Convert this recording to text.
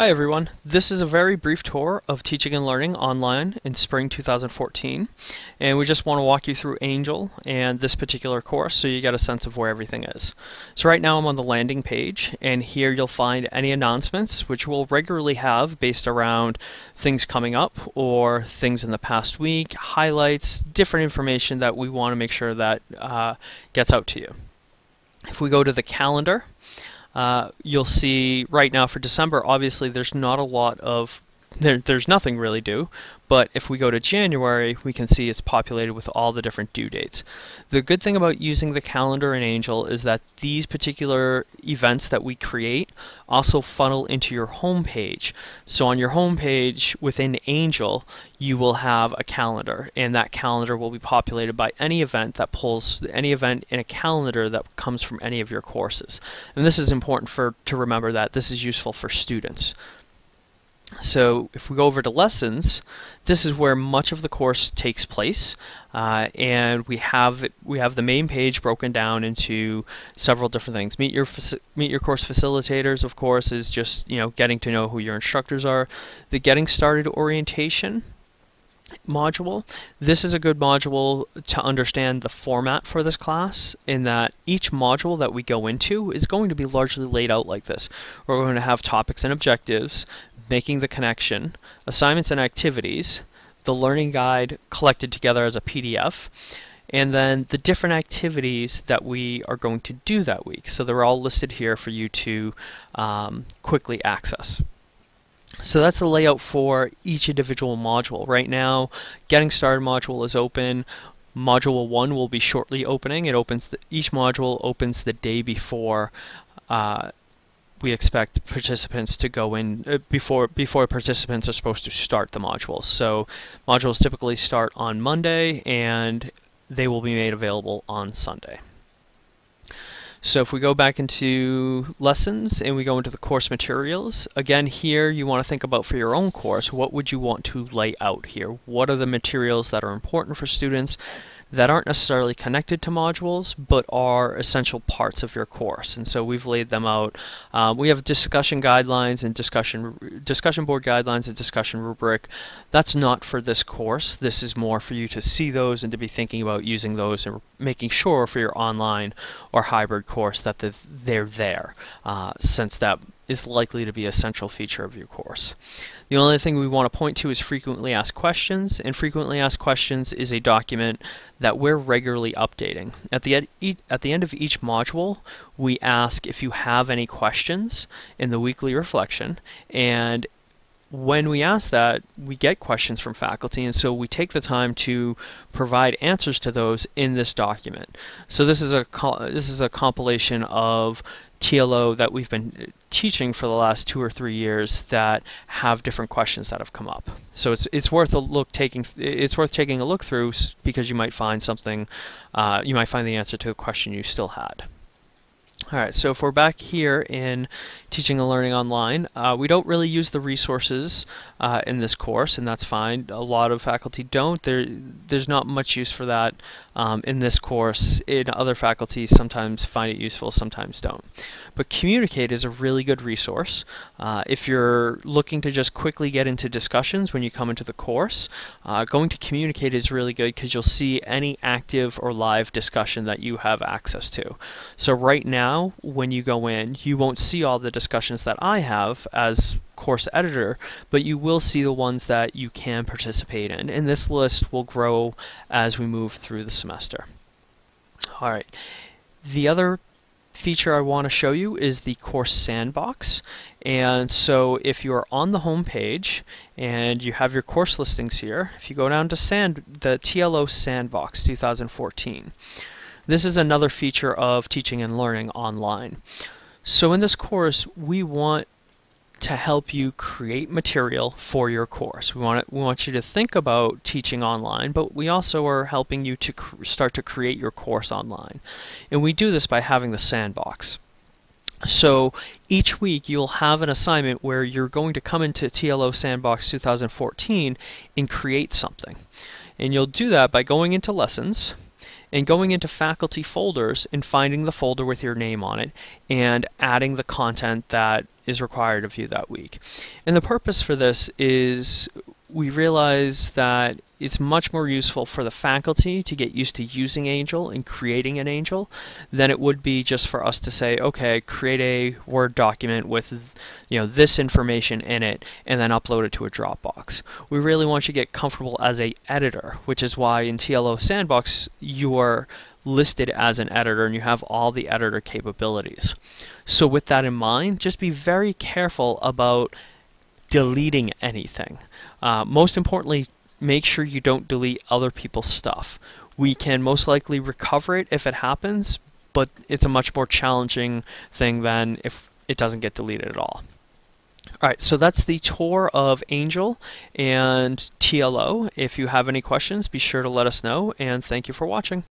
Hi everyone, this is a very brief tour of Teaching and Learning online in spring 2014 and we just want to walk you through Angel and this particular course so you get a sense of where everything is. So right now I'm on the landing page and here you'll find any announcements which we'll regularly have based around things coming up or things in the past week, highlights, different information that we want to make sure that uh, gets out to you. If we go to the calendar, uh, you'll see right now for December, obviously there's not a lot of, there, there's nothing really due, but if we go to January, we can see it's populated with all the different due dates. The good thing about using the calendar in Angel is that these particular events that we create also funnel into your home page. So on your home page within Angel, you will have a calendar and that calendar will be populated by any event that pulls any event in a calendar that comes from any of your courses. And this is important for to remember that this is useful for students. So if we go over to lessons, this is where much of the course takes place, uh, and we have we have the main page broken down into several different things. Meet your meet your course facilitators, of course, is just you know getting to know who your instructors are. The getting started orientation module. This is a good module to understand the format for this class in that each module that we go into is going to be largely laid out like this. We're going to have topics and objectives, making the connection, assignments and activities, the learning guide collected together as a PDF, and then the different activities that we are going to do that week. So they're all listed here for you to um, quickly access. So that's the layout for each individual module. Right now, Getting Started module is open. Module 1 will be shortly opening. It opens the, each module opens the day before uh, we expect participants to go in uh, before before participants are supposed to start the modules. So modules typically start on Monday and they will be made available on Sunday. So if we go back into lessons and we go into the course materials, again here you want to think about for your own course, what would you want to lay out here? What are the materials that are important for students? That aren't necessarily connected to modules but are essential parts of your course. And so we've laid them out. Um, we have discussion guidelines and discussion discussion board guidelines and discussion rubric. That's not for this course. This is more for you to see those and to be thinking about using those and making sure for your online or hybrid course that they're there uh, since that is likely to be a central feature of your course. The only thing we want to point to is frequently asked questions, and frequently asked questions is a document that we're regularly updating. At the, ed at the end of each module, we ask if you have any questions in the weekly reflection, and when we ask that, we get questions from faculty, and so we take the time to provide answers to those in this document. So this is a this is a compilation of TLO that we've been teaching for the last two or three years that have different questions that have come up. So it's it's worth a look taking it's worth taking a look through because you might find something uh, you might find the answer to a question you still had. Alright, so if we're back here in Teaching and Learning Online, uh, we don't really use the resources uh, in this course, and that's fine. A lot of faculty don't. There, There's not much use for that um, in this course. In other faculties, sometimes find it useful, sometimes don't. But Communicate is a really good resource. Uh, if you're looking to just quickly get into discussions when you come into the course, uh, going to Communicate is really good because you'll see any active or live discussion that you have access to. So right now, when you go in, you won't see all the discussions that I have as course editor, but you will see the ones that you can participate in. And this list will grow as we move through the semester. All right. The other feature I want to show you is the course sandbox and so if you're on the home page and you have your course listings here if you go down to sand the TLO sandbox 2014 this is another feature of teaching and learning online so in this course we want to help you create material for your course. We want, we want you to think about teaching online, but we also are helping you to start to create your course online. And we do this by having the sandbox. So each week you'll have an assignment where you're going to come into TLO Sandbox 2014 and create something. And you'll do that by going into lessons and going into faculty folders and finding the folder with your name on it and adding the content that is required of you that week. And the purpose for this is we realize that it's much more useful for the faculty to get used to using Angel and creating an Angel than it would be just for us to say, okay, create a Word document with you know this information in it and then upload it to a Dropbox. We really want you to get comfortable as a editor, which is why in TLO Sandbox you are listed as an editor and you have all the editor capabilities. So with that in mind, just be very careful about deleting anything. Uh, most importantly, make sure you don't delete other people's stuff. We can most likely recover it if it happens, but it's a much more challenging thing than if it doesn't get deleted at all. Alright, so that's the tour of Angel and TLO. If you have any questions, be sure to let us know, and thank you for watching.